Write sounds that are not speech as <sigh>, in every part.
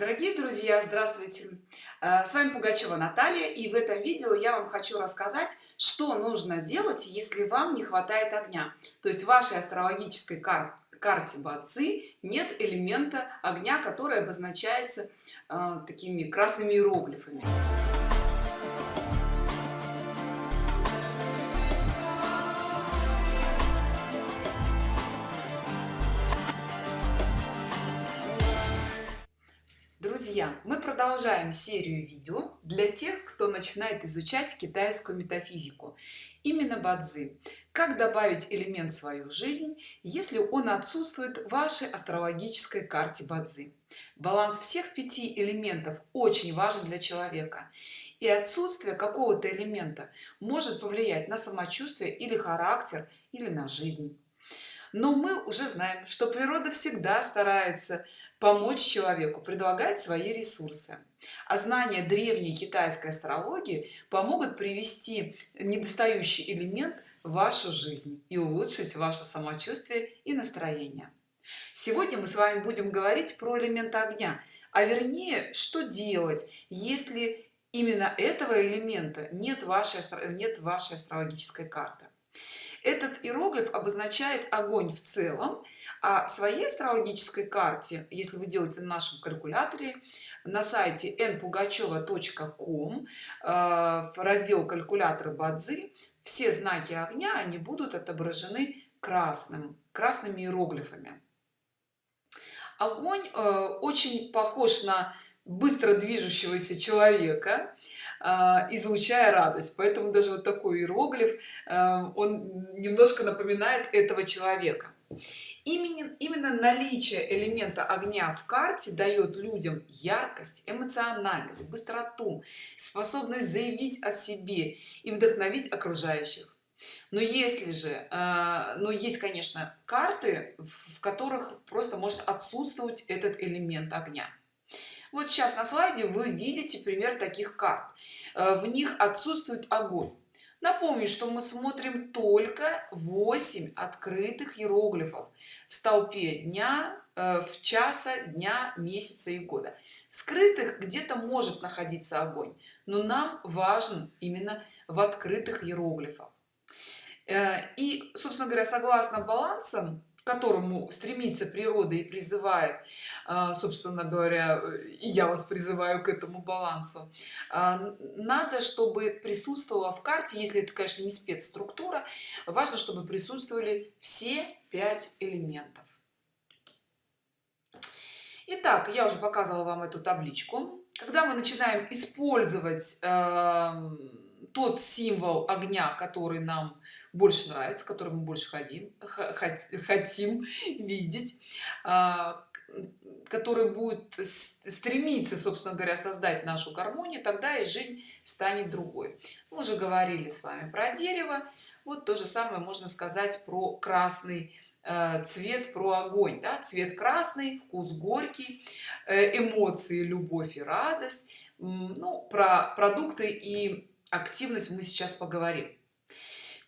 дорогие друзья здравствуйте. Э, с вами пугачева наталья и в этом видео я вам хочу рассказать что нужно делать если вам не хватает огня. То есть в вашей астрологической кар карте бацы нет элемента огня который обозначается э, такими красными иероглифами друзья мы продолжаем серию видео для тех кто начинает изучать китайскую метафизику. Именно бадзи. Как добавить элемент в свою жизнь если он отсутствует в вашей астрологической карте бадзи? Баланс всех пяти элементов очень важен для человека. И отсутствие какого-то элемента может повлиять на самочувствие или характер или на жизнь. Но мы уже знаем что природа всегда старается помочь человеку предлагать свои ресурсы. А знания древней китайской астрологии помогут привести недостающий элемент в вашу жизнь и улучшить ваше самочувствие и настроение. Сегодня мы с вами будем говорить про элемент огня. А вернее что делать если именно этого элемента нет вашей нет вашей астрологической карты этот иероглиф обозначает огонь в целом а в своей астрологической карте если вы делаете на нашем калькуляторе на сайте npugacheva.com э, в раздел калькулятора бадзи все знаки огня они будут отображены красным красными иероглифами. Огонь э, очень похож на быстро движущегося человека а, излучая радость. Поэтому даже вот такой иероглиф а, он немножко напоминает этого человека. Именно именно наличие элемента огня в карте дает людям яркость эмоциональность быстроту способность заявить о себе и вдохновить окружающих. Но если же а, но есть конечно карты в которых просто может отсутствовать этот элемент огня вот сейчас на слайде вы видите пример таких карт. Э, в них отсутствует огонь. Напомню что мы смотрим только 8 открытых иероглифов в столпе дня э, в часа дня месяца и года. Скрытых где-то может находиться огонь но нам важен именно в открытых иероглифах. Э, и собственно говоря согласно балансам которому стремится природа и призывает а, собственно говоря и я вас призываю к этому балансу. А, надо чтобы присутствовала в карте если это конечно не спецструктура важно чтобы присутствовали все пять элементов. Итак, я уже показывала вам эту табличку. Когда мы начинаем использовать э, тот символ огня который нам больше нравится который мы больше хотим хотим видеть а, который будет стремиться собственно говоря создать нашу гармонию тогда и жизнь станет другой. Мы уже говорили с вами про дерево. Вот то же самое можно сказать про красный э, цвет про огонь да? цвет красный вкус горький э, эмоции любовь и радость. Ну про продукты и активность мы сейчас поговорим.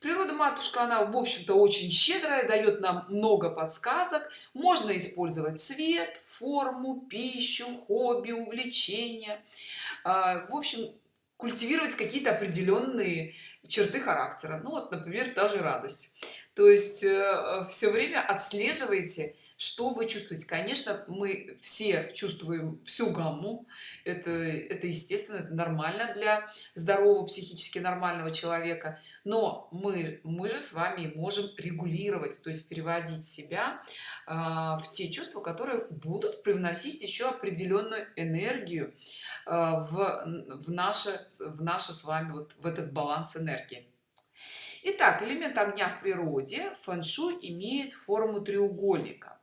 Природа матушка она в общем-то очень щедрая дает нам много подсказок. Можно использовать цвет форму пищу хобби увлечения. А, в общем культивировать какие-то определенные черты характера. Ну вот например даже радость. То есть э, все время отслеживайте что вы чувствуете? Конечно мы все чувствуем всю гамму. Это это естественно это нормально для здорового психически нормального человека. Но мы мы же с вами можем регулировать то есть переводить себя э, в те чувства которые будут привносить еще определенную энергию э, в в наше в наше с вами вот в этот баланс энергии. Итак, элемент огня в природе фэн-шуй имеет форму треугольника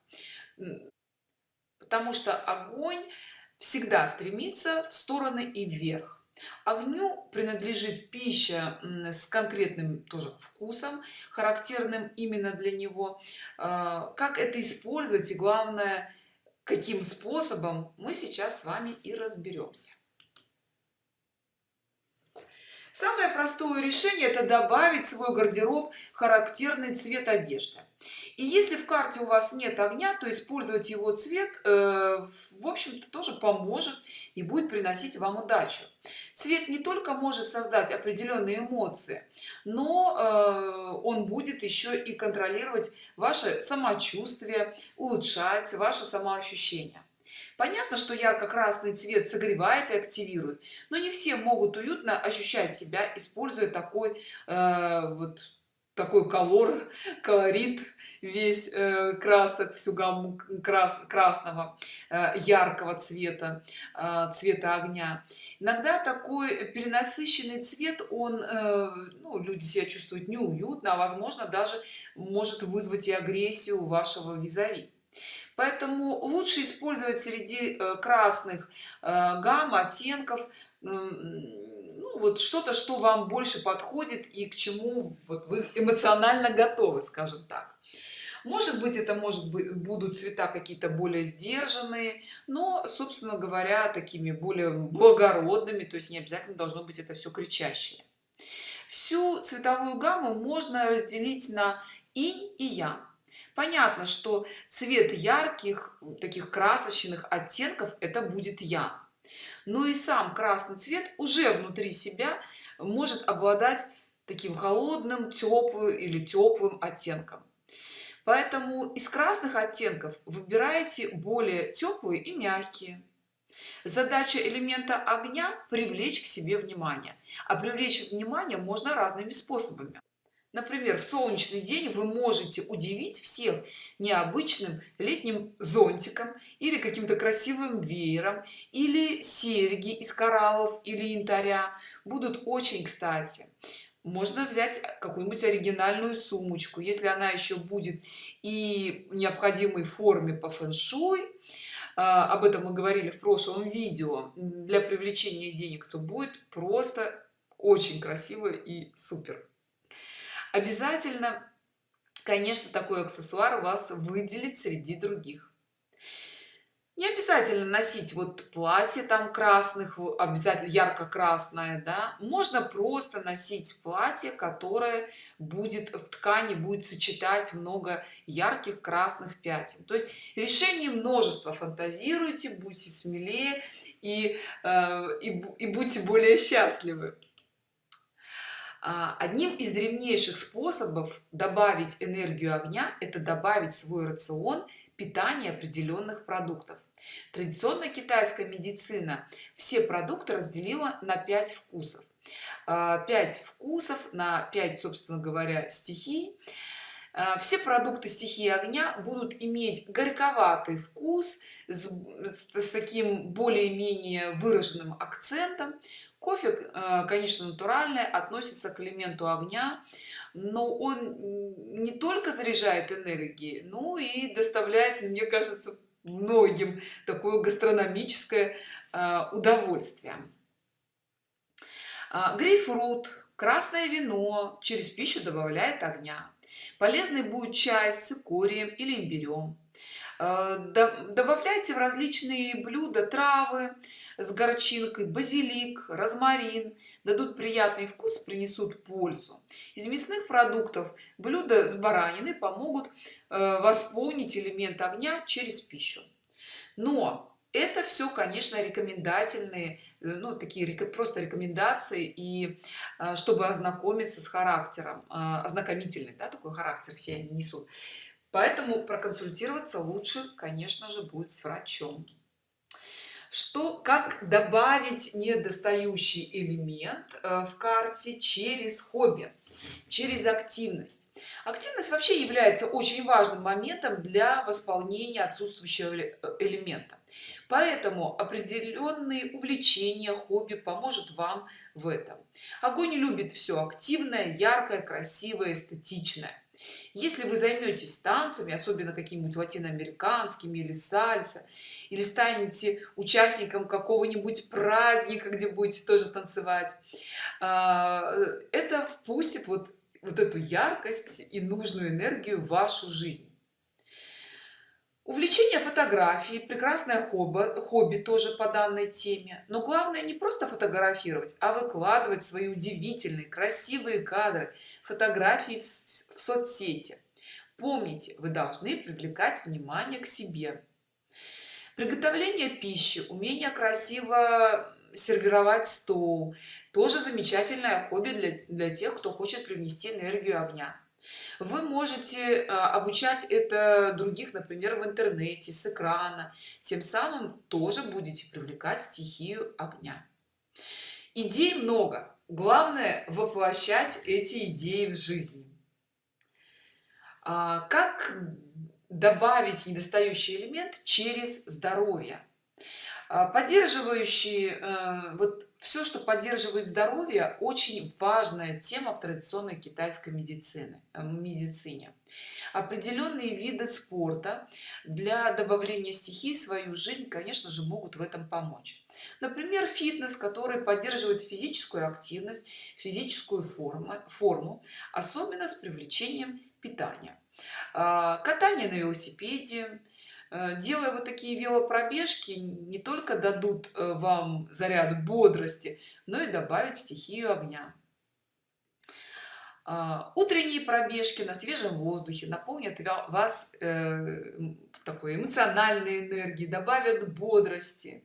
потому что огонь всегда стремится в стороны и вверх. Огню принадлежит пища с конкретным тоже вкусом характерным именно для него. А, как это использовать и главное каким способом мы сейчас с вами и разберемся самое простое решение это добавить в свой гардероб характерный цвет одежды. И если в карте у вас нет огня то использовать его цвет э, в общем-то тоже поможет и будет приносить вам удачу. Цвет не только может создать определенные эмоции но э, он будет еще и контролировать ваше самочувствие улучшать ваше самоощущение понятно что ярко-красный цвет согревает и активирует но не все могут уютно ощущать себя используя такой э, вот такой колор <laughs> колорит весь э, красок всю гамму крас, красного э, яркого цвета э, цвета огня. Иногда такой перенасыщенный цвет он э, ну, люди себя чувствуют неуютно а возможно даже может вызвать и агрессию вашего визави поэтому лучше использовать среди э, красных э, гамм оттенков ну, вот что-то что вам больше подходит и к чему вот вы эмоционально готовы скажем так. Может быть это может быть будут цвета какие-то более сдержанные но собственно говоря такими более благородными то есть не обязательно должно быть это все кричащее. Всю цветовую гамму можно разделить на инь и ян понятно что цвет ярких таких красочных оттенков это будет я. Но и сам красный цвет уже внутри себя может обладать таким холодным теплым или теплым оттенком. Поэтому из красных оттенков выбирайте более теплые и мягкие. Задача элемента огня привлечь к себе внимание. А привлечь внимание можно разными способами например в солнечный день вы можете удивить всех необычным летним зонтиком или каким-то красивым веером или серьги из кораллов или янтаря будут очень кстати. Можно взять какую-нибудь оригинальную сумочку если она еще будет и необходимой форме по фэн-шуй. А, об этом мы говорили в прошлом видео. Для привлечения денег то будет просто очень красиво и супер обязательно конечно такой аксессуар вас выделить среди других. Не обязательно носить вот платье там красных обязательно ярко-красное да. Можно просто носить платье которое будет в ткани будет сочетать много ярких красных пятен. То есть решение множества. Фантазируйте будьте смелее и, э, и, и будьте более счастливы одним из древнейших способов добавить энергию огня это добавить в свой рацион питания определенных продуктов. Традиционная китайская медицина все продукты разделила на 5 вкусов. 5 а, вкусов на 5 собственно говоря стихий. А, все продукты стихии огня будут иметь горьковатый вкус с, с таким более-менее выраженным акцентом кофе э, конечно натуральный относится к элементу огня но он не только заряжает энергии но и доставляет мне кажется многим такое гастрономическое э, удовольствие. А, грейпфрут красное вино через пищу добавляет огня. Полезный будет чай с цикорием или имбирем добавляйте в различные блюда травы с горчинкой базилик розмарин. Дадут приятный вкус принесут пользу. Из мясных продуктов блюда с бараниной помогут э, восполнить элемент огня через пищу. Но это все конечно рекомендательные э, ну такие просто рекомендации и э, чтобы ознакомиться с характером ознакомительный да, такой характер все они несут поэтому проконсультироваться лучше конечно же будет с врачом. Что как добавить недостающий элемент э, в карте через хобби через активность? Активность вообще является очень важным моментом для восполнения отсутствующего э, элемента. Поэтому определенные увлечения хобби поможет вам в этом. Огонь любит все активное яркое красивое эстетичное если вы займетесь танцами особенно какими-нибудь латиноамериканскими или сальса или станете участником какого-нибудь праздника где будете тоже танцевать а, это впустит вот вот эту яркость и нужную энергию в вашу жизнь. Увлечение фотографии прекрасное хобби хобби тоже по данной теме. Но главное не просто фотографировать а выкладывать свои удивительные красивые кадры фотографии в соцсети. Помните вы должны привлекать внимание к себе. Приготовление пищи умение красиво сервировать стол тоже замечательное хобби для, для тех кто хочет привнести энергию огня. Вы можете а, обучать это других например в интернете с экрана. Тем самым тоже будете привлекать стихию огня. Идей много. Главное воплощать эти идеи в жизнь как добавить недостающий элемент через здоровье? А, поддерживающие э, вот все что поддерживает здоровье очень важная тема в традиционной китайской медицины э, медицине. Определенные виды спорта для добавления стихии в свою жизнь конечно же могут в этом помочь. Например фитнес который поддерживает физическую активность физическую форму форму особенно с привлечением питания а, катание на велосипеде. Э, делая вот такие велопробежки не только дадут э, вам заряд бодрости но и добавить стихию огня. А, утренние пробежки на свежем воздухе наполнят вас э, такой эмоциональной энергии добавят бодрости.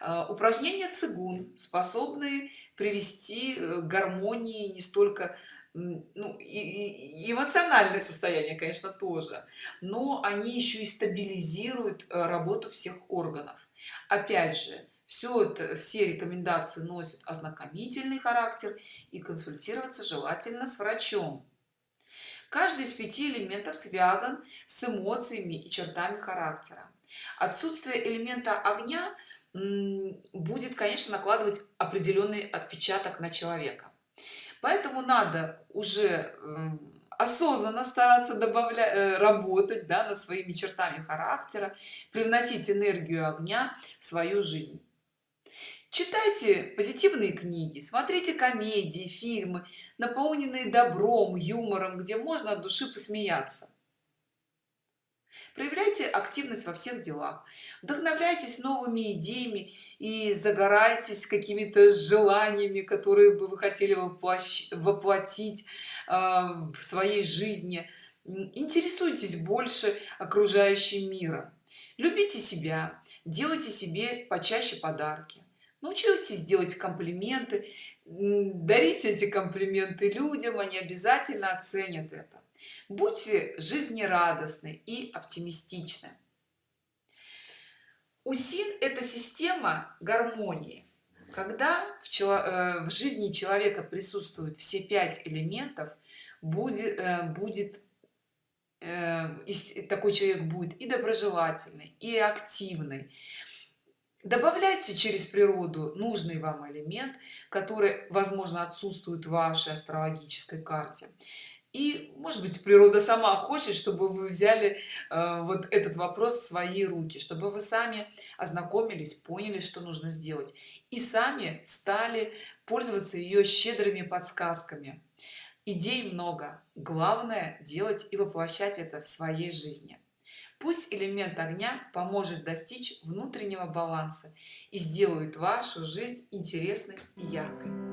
А, упражнения цигун способны привести к гармонии не столько ну и, эмоциональное состояние конечно тоже. Но они еще и стабилизируют э, работу всех органов. Опять же все это все рекомендации носят ознакомительный характер и консультироваться желательно с врачом. Каждый из пяти элементов связан с эмоциями и чертами характера. Отсутствие элемента огня будет конечно накладывать определенный отпечаток на человека поэтому надо уже осознанно стараться добавлять э, работать да, над своими чертами характера привносить энергию огня в свою жизнь. Читайте позитивные книги смотрите комедии фильмы наполненные добром юмором где можно от души посмеяться проявляйте активность во всех делах. Вдохновляйтесь новыми идеями и загорайтесь какими-то желаниями которые бы вы хотели воплотить а, в своей жизни. Интересуйтесь больше окружающим миром. Любите себя делайте себе почаще подарки. Научитесь делать комплименты дарите эти комплименты людям они обязательно оценят это будьте жизнерадостны и оптимистичны. Усин это система гармонии. Когда в, чело, э, в жизни человека присутствуют все пять элементов будет э, будет э, такой человек будет и доброжелательный и активный. Добавляйте через природу нужный вам элемент который возможно отсутствует в вашей астрологической карте и может быть природа сама хочет чтобы вы взяли э, вот этот вопрос в свои руки чтобы вы сами ознакомились поняли что нужно сделать и сами стали пользоваться ее щедрыми подсказками. Идей много. Главное делать и воплощать это в своей жизни. Пусть элемент огня поможет достичь внутреннего баланса и сделает вашу жизнь интересной и яркой